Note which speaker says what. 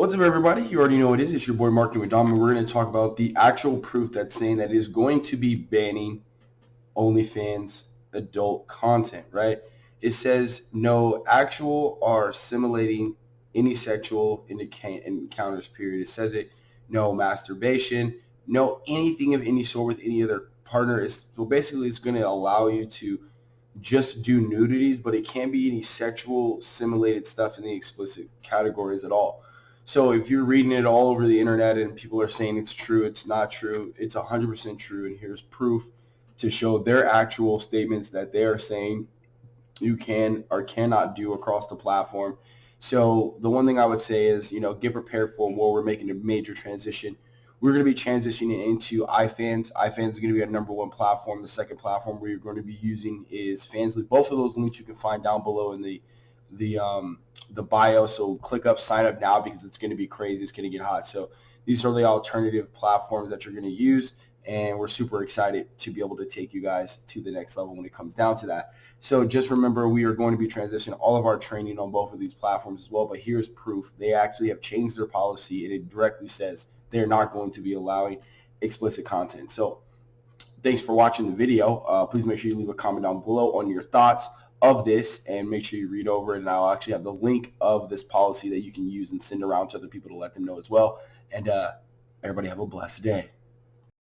Speaker 1: What's up, everybody? You already know what it is. It's your boy Marketing with Dom, and we're going to talk about the actual proof that's saying that it is going to be banning OnlyFans adult content, right? It says no actual or simulating any sexual encounters, period. It says it, no masturbation, no anything of any sort with any other partner. Is so basically it's going to allow you to just do nudities, but it can't be any sexual simulated stuff in the explicit categories at all. So if you're reading it all over the internet and people are saying it's true, it's not true, it's 100% true, and here's proof to show their actual statements that they are saying you can or cannot do across the platform. So the one thing I would say is, you know, get prepared for where we're making a major transition. We're going to be transitioning into iFans. iFans is going to be our number one platform. The second platform we're going to be using is Fansly. Both of those links you can find down below in the the um, the bio. So click up, sign up now because it's going to be crazy. It's going to get hot. So these are the alternative platforms that you're going to use. And we're super excited to be able to take you guys to the next level when it comes down to that. So just remember, we are going to be transitioning all of our training on both of these platforms as well. But here's proof. They actually have changed their policy, and it directly says they're not going to be allowing explicit content. So thanks for watching the video. Uh, please make sure you leave a comment down below on your thoughts of this and make sure you read over it and I'll actually have the link of this policy that you can use and send around to other people to let them know as well. And uh, everybody have a blessed day.